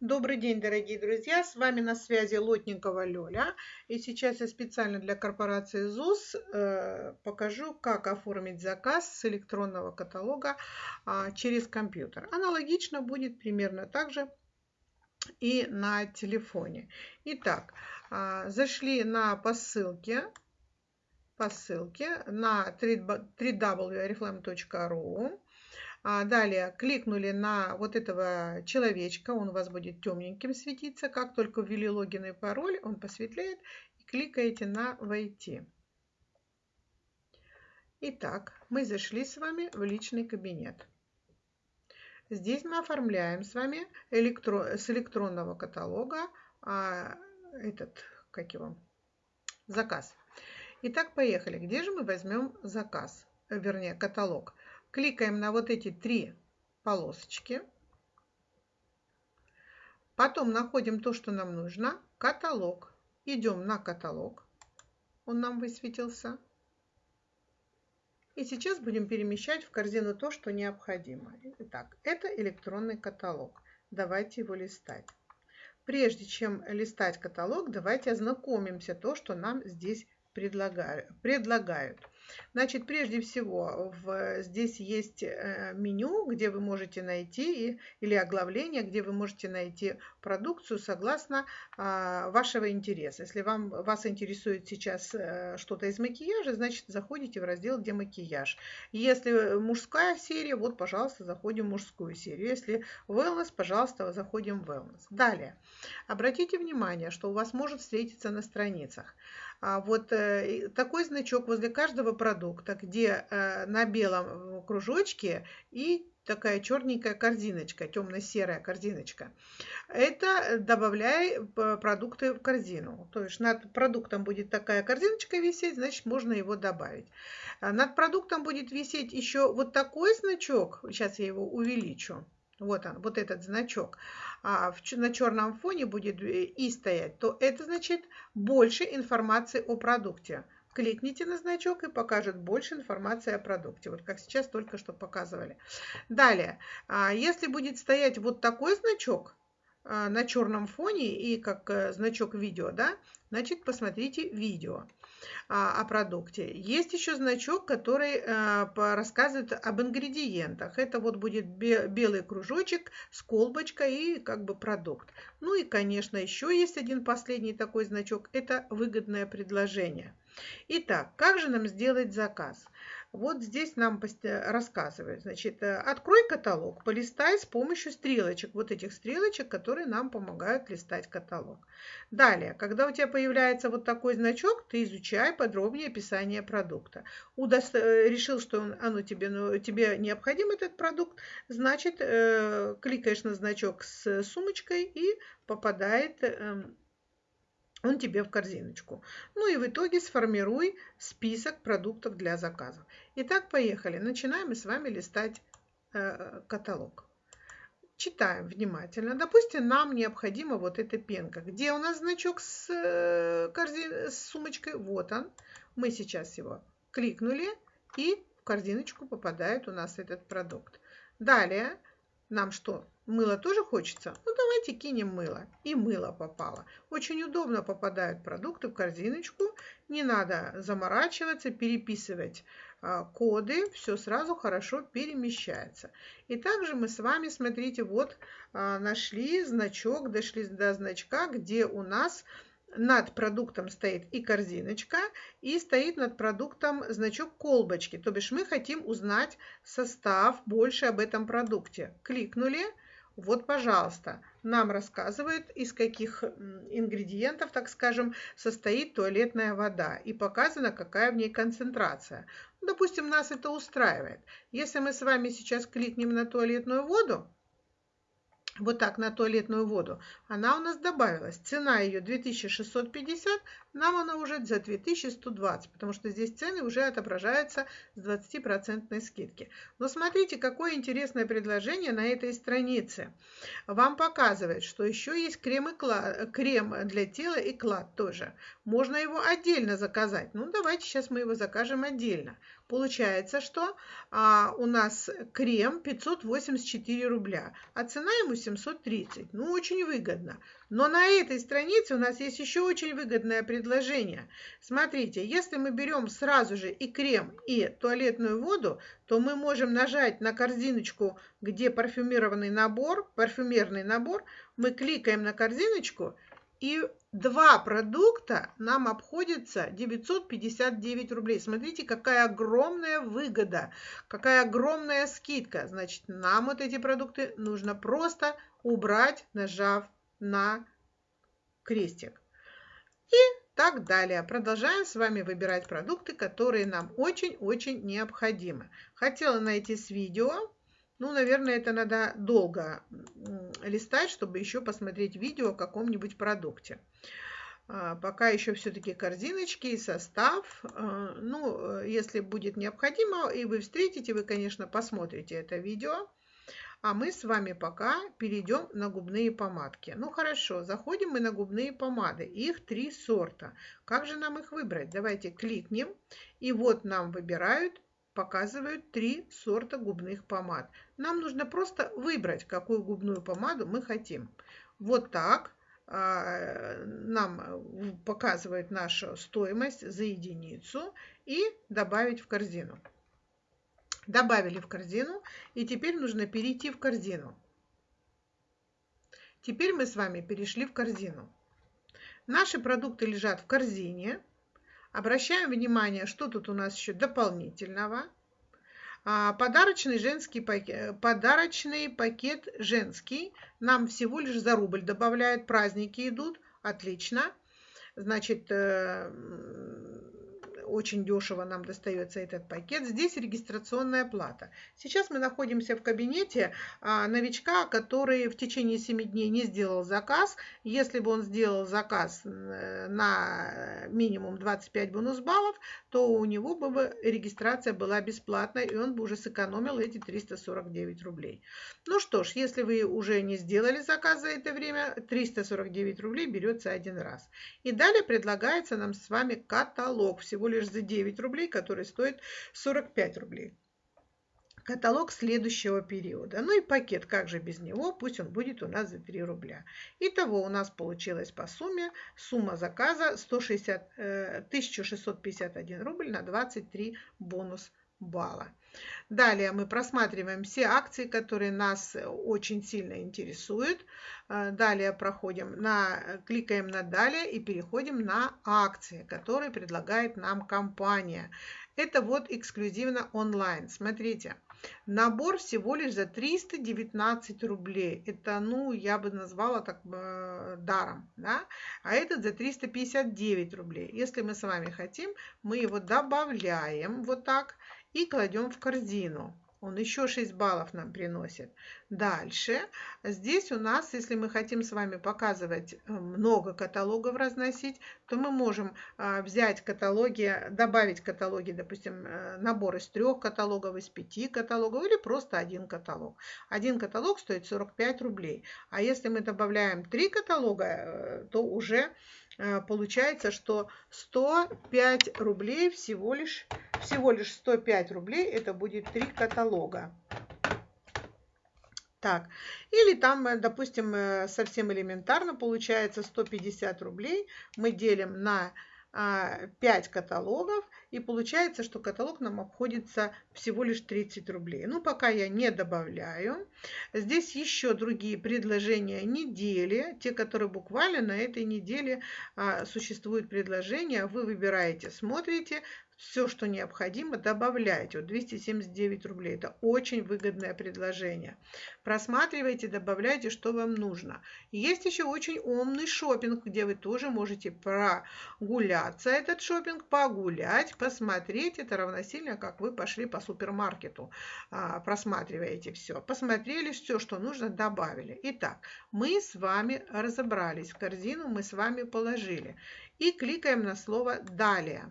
Добрый день, дорогие друзья! С вами на связи Лотникова Лёля. И сейчас я специально для корпорации ЗУС э, покажу, как оформить заказ с электронного каталога э, через компьютер. Аналогично будет примерно так же и на телефоне. Итак, э, зашли на посылке, по ссылке на www.oriflame.ru а далее кликнули на вот этого человечка, он у вас будет темненьким светиться. Как только ввели логин и пароль, он посветлеет. И кликаете на «Войти». Итак, мы зашли с вами в личный кабинет. Здесь мы оформляем с вами электро... с электронного каталога а, этот, как его, заказ. Итак, поехали. Где же мы возьмем заказ, вернее, каталог? Кликаем на вот эти три полосочки. Потом находим то, что нам нужно. Каталог. Идем на каталог. Он нам высветился. И сейчас будем перемещать в корзину то, что необходимо. Итак, это электронный каталог. Давайте его листать. Прежде чем листать каталог, давайте ознакомимся то, что нам здесь предлагают. Значит, прежде всего, в, здесь есть э, меню, где вы можете найти, или оглавление, где вы можете найти продукцию согласно а, вашего интереса. Если вам, вас интересует сейчас э, что-то из макияжа, значит, заходите в раздел, где макияж. Если мужская серия, вот, пожалуйста, заходим в мужскую серию. Если wellness, пожалуйста, заходим в wellness. Далее, обратите внимание, что у вас может встретиться на страницах. А вот э, такой значок возле каждого продукта, где э, на белом кружочке и такая черненькая корзиночка, темно-серая корзиночка. Это добавляй продукты в корзину. То есть над продуктом будет такая корзиночка висеть, значит можно его добавить. А над продуктом будет висеть еще вот такой значок. Сейчас я его увеличу вот он, вот этот значок, а в, на черном фоне будет и стоять, то это значит больше информации о продукте. Кликните на значок и покажет больше информации о продукте. Вот как сейчас только что показывали. Далее, а если будет стоять вот такой значок, а, на черном фоне и как э, значок видео, да, значит посмотрите видео. А, о продукте. Есть еще значок, который а, рассказывает об ингредиентах. Это вот будет белый кружочек с колбочкой и как бы продукт. Ну и, конечно, еще есть один последний такой значок. Это выгодное предложение. Итак, как же нам сделать заказ? Вот здесь нам рассказывают. Значит, э, открой каталог, полистай с помощью стрелочек. Вот этих стрелочек, которые нам помогают листать каталог. Далее, когда у тебя появляется вот такой значок, ты изучай подробнее описание продукта. Удост... Э, решил, что он, оно тебе, ну, тебе необходим этот продукт, значит, э, кликаешь на значок с сумочкой и попадает э, он тебе в корзиночку. Ну и в итоге сформируй список продуктов для заказа. Итак, поехали. Начинаем мы с вами листать э, каталог. Читаем внимательно. Допустим, нам необходима вот эта пенка. Где у нас значок с, э, корзин, с сумочкой? Вот он. Мы сейчас его кликнули и в корзиночку попадает у нас этот продукт. Далее нам что? Мыло тоже хочется? Ну, давайте кинем мыло. И мыло попало. Очень удобно попадают продукты в корзиночку. Не надо заморачиваться, переписывать а, коды. Все сразу хорошо перемещается. И также мы с вами, смотрите, вот а, нашли значок, дошли до значка, где у нас над продуктом стоит и корзиночка, и стоит над продуктом значок колбочки. То бишь мы хотим узнать состав больше об этом продукте. Кликнули, вот, пожалуйста, нам рассказывают, из каких ингредиентов, так скажем, состоит туалетная вода и показано, какая в ней концентрация. Допустим, нас это устраивает. Если мы с вами сейчас кликнем на туалетную воду, вот так на туалетную воду, она у нас добавилась. Цена ее 2650, нам она уже за 2120, потому что здесь цены уже отображаются с 20% скидки. Но смотрите, какое интересное предложение на этой странице. Вам показывает, что еще есть крем, и клад, крем для тела и клад тоже. Можно его отдельно заказать. Ну, давайте сейчас мы его закажем отдельно. Получается, что а, у нас крем 584 рубля, а цена ему 730. Ну, очень выгодно. Но на этой странице у нас есть еще очень выгодное предложение. Смотрите, если мы берем сразу же и крем, и туалетную воду, то мы можем нажать на корзиночку, где парфюмированный набор, парфюмерный набор, мы кликаем на корзиночку, и два продукта нам обходится 959 рублей. Смотрите, какая огромная выгода, какая огромная скидка. Значит, нам вот эти продукты нужно просто убрать, нажав на крестик. И так далее. Продолжаем с вами выбирать продукты, которые нам очень-очень необходимы. Хотела найти с видео. Ну, наверное, это надо долго листать, чтобы еще посмотреть видео о каком-нибудь продукте. А, пока еще все-таки корзиночки и состав. А, ну, если будет необходимо, и вы встретите, вы, конечно, посмотрите это видео. А мы с вами пока перейдем на губные помадки. Ну хорошо, заходим мы на губные помады. Их три сорта. Как же нам их выбрать? Давайте кликнем. И вот нам выбирают, показывают три сорта губных помад. Нам нужно просто выбрать, какую губную помаду мы хотим. Вот так а, нам показывает нашу стоимость за единицу и добавить в корзину добавили в корзину, и теперь нужно перейти в корзину. Теперь мы с вами перешли в корзину. Наши продукты лежат в корзине. Обращаем внимание, что тут у нас еще дополнительного. А, подарочный женский пакет, подарочный пакет женский нам всего лишь за рубль добавляет. Праздники идут, отлично. Значит, э, очень дешево нам достается этот пакет. Здесь регистрационная плата. Сейчас мы находимся в кабинете а, новичка, который в течение 7 дней не сделал заказ. Если бы он сделал заказ на минимум 25 бонус баллов, то у него бы регистрация была бесплатной, и он бы уже сэкономил эти 349 рублей. Ну что ж, если вы уже не сделали заказ за это время, 349 рублей берется один раз. И далее предлагается нам с вами каталог, всего лишь за 9 рублей, который стоит 45 рублей каталог следующего периода. Ну и пакет, как же без него, пусть он будет у нас за 3 рубля. Итого у нас получилось по сумме сумма заказа 160, 1651 э, рубль на 23 бонус балла. Далее мы просматриваем все акции, которые нас очень сильно интересуют. Э, далее проходим на, кликаем на «Далее» и переходим на акции, которые предлагает нам компания. Это вот эксклюзивно онлайн. Смотрите, набор всего лишь за 319 рублей. Это, ну, я бы назвала так э, даром, да? А этот за 359 рублей. Если мы с вами хотим, мы его добавляем вот так и кладем в корзину. Он еще 6 баллов нам приносит. Дальше. Здесь у нас, если мы хотим с вами показывать э, много каталогов разносить, то мы можем а, взять каталоги, добавить каталоги, допустим, э, набор из трех каталогов, из пяти каталогов или просто один каталог. Один каталог стоит 45 рублей. А если мы добавляем три каталога, э, то уже получается, что 105 рублей всего лишь всего лишь 105 рублей, это будет три каталога. Так, или там, э, допустим, э, совсем элементарно получается 150 рублей мы делим на 5 а, каталогов, и получается, что каталог нам обходится всего лишь 30 рублей. Ну, пока я не добавляю. Здесь еще другие предложения недели, те, которые буквально на этой неделе а, существуют предложения. Вы выбираете, смотрите, все, что необходимо, добавляйте. Вот 279 рублей. Это очень выгодное предложение. Просматривайте, добавляйте, что вам нужно. Есть еще очень умный шопинг, где вы тоже можете прогуляться этот шопинг, погулять, посмотреть. Это равносильно, как вы пошли по супермаркету, а, просматриваете все. Посмотрели все, что нужно, добавили. Итак, мы с вами разобрались. В корзину мы с вами положили. И кликаем на слово «Далее».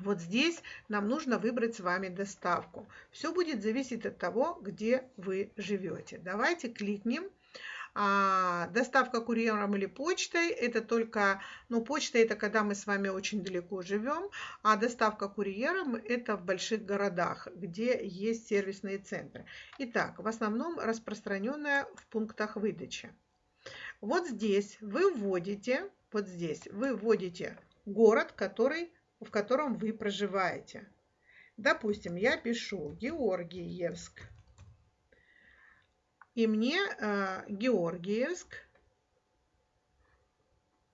Вот здесь нам нужно выбрать с вами доставку. Все будет зависеть от того, где вы живете. Давайте кликнем А доставка курьером или почтой – это только, ну, почта – это когда мы с вами очень далеко живем, а доставка курьером – это в больших городах, где есть сервисные центры. Итак, в основном распространенная в пунктах выдачи. Вот здесь вы вводите, вот здесь вы вводите город, который, в котором вы проживаете. Допустим, я пишу Георгиевск. И мне э, Георгиевск.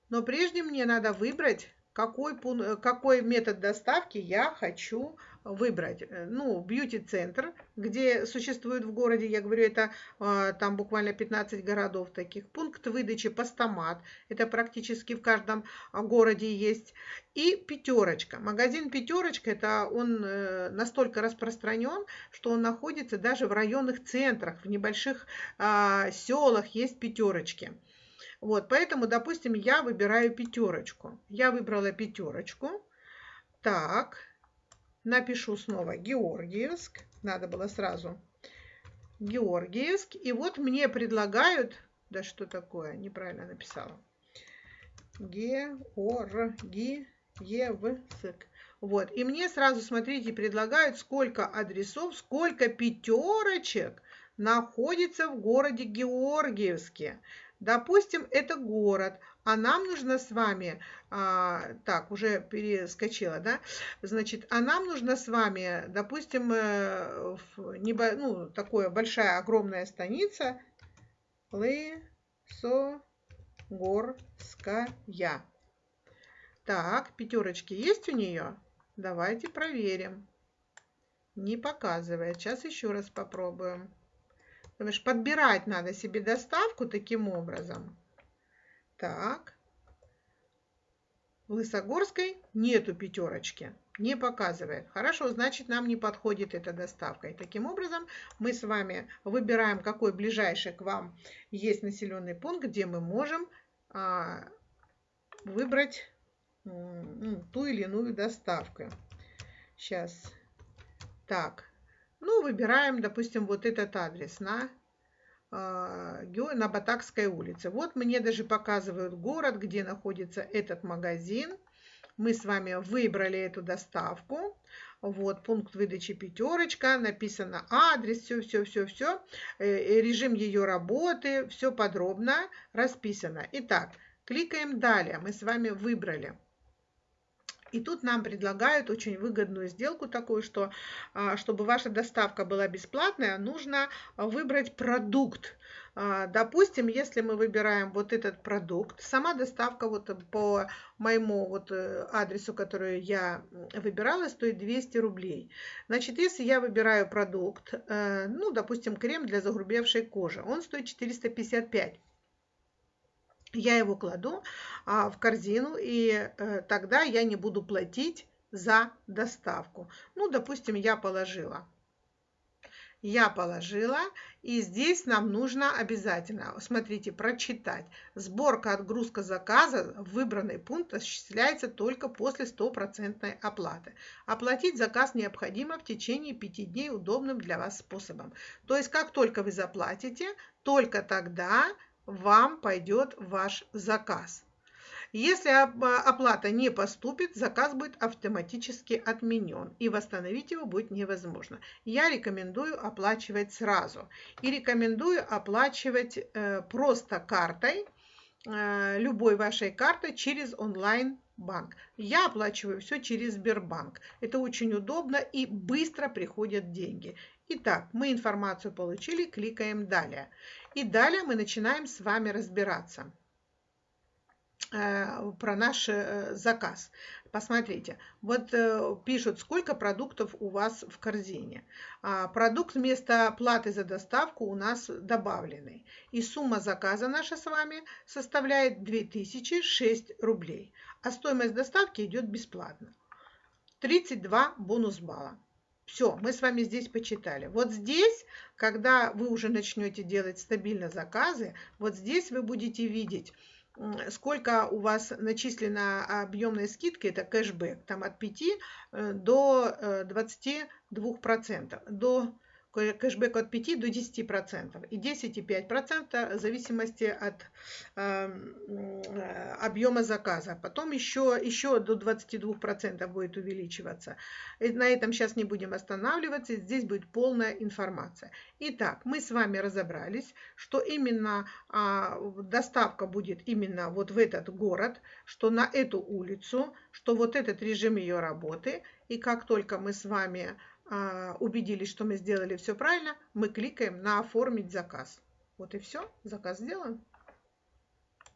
Но прежде мне надо выбрать, какой, какой метод доставки я хочу выбрать. Э, ну, бьюти-центр, где существует в городе, я говорю, это э, там буквально 15 городов таких. Пункт выдачи постамат, это практически в каждом а, городе есть. И пятерочка. Магазин пятерочка, это он э, настолько распространен, что он находится даже в районных центрах, в небольших а, селах есть пятерочки. Вот, поэтому, допустим, я выбираю пятерочку. Я выбрала пятерочку. Так, напишу снова Георгиевск. Надо было сразу Георгиевск. И вот мне предлагают... Да что такое? Неправильно написала. Георгиевск. Вот. И мне сразу, смотрите, предлагают, сколько адресов, сколько пятерочек находится в городе Георгиевске. Допустим, это город, а нам нужно с вами, а, так, уже перескочила, да, значит, а нам нужно с вами, допустим, э, небо, ну, такое большая, огромная станица, Лысогорская. Так, пятерочки есть у нее? Давайте проверим. Не показывает. Сейчас еще раз попробуем. Потому что подбирать надо себе доставку таким образом. Так. В Лысогорской нету пятерочки. Не показывает. Хорошо, значит нам не подходит эта доставка. И таким образом мы с вами выбираем, какой ближайший к вам есть населенный пункт, где мы можем а, выбрать ну, ту или иную доставку. Сейчас. Так, ну, выбираем, допустим, вот этот адрес на, на Батакской улице. Вот мне даже показывают город, где находится этот магазин. Мы с вами выбрали эту доставку. Вот, пункт выдачи пятерочка, написано адрес, все, все, все, все, э, режим ее работы, все подробно расписано. Итак, кликаем далее. Мы с вами выбрали. И тут нам предлагают очень выгодную сделку такую, что а, чтобы ваша доставка была бесплатная, нужно выбрать продукт. А, допустим, если мы выбираем вот этот продукт, сама доставка вот по моему вот э, адресу, который я выбирала, стоит 200 рублей. Значит, если я выбираю продукт, э, ну, допустим, крем для загрубевшей кожи, он стоит 455 я его кладу а, в корзину, и э, тогда я не буду платить за доставку. Ну, допустим, я положила. Я положила, и здесь нам нужно обязательно, смотрите, прочитать. Сборка, отгрузка заказа в выбранный пункт осуществляется только после стопроцентной оплаты. Оплатить заказ необходимо в течение 5 дней удобным для вас способом. То есть, как только вы заплатите, только тогда вам пойдет ваш заказ. Если оплата не поступит, заказ будет автоматически отменен и восстановить его будет невозможно. Я рекомендую оплачивать сразу и рекомендую оплачивать э, просто картой, э, любой вашей картой через онлайн банк. Я оплачиваю все через Сбербанк. Это очень удобно и быстро приходят деньги. Итак, мы информацию получили, кликаем далее. И далее мы начинаем с вами разбираться э, про наш э, заказ. Посмотрите, вот э, пишут, сколько продуктов у вас в корзине. А, продукт вместо платы за доставку у нас добавленный. И сумма заказа наша с вами составляет 2006 рублей. А стоимость доставки идет бесплатно. 32 бонус балла. Все, мы с вами здесь почитали. Вот здесь, когда вы уже начнете делать стабильно заказы, вот здесь вы будете видеть, сколько у вас начислена объемная скидка, это кэшбэк, там от 5 э, до 22%, э, до кэшбэк от 5 до 10%. И 10,5% в зависимости от эм, э, объема заказа. Потом еще, еще до 22% будет увеличиваться. И на этом сейчас не будем останавливаться. Здесь будет полная информация. Итак, мы с вами разобрались, что именно а, доставка будет именно вот в этот город, что на эту улицу, что вот этот режим ее работы. И как только мы с вами убедились, что мы сделали все правильно, мы кликаем на «Оформить заказ». Вот и все, заказ сделан.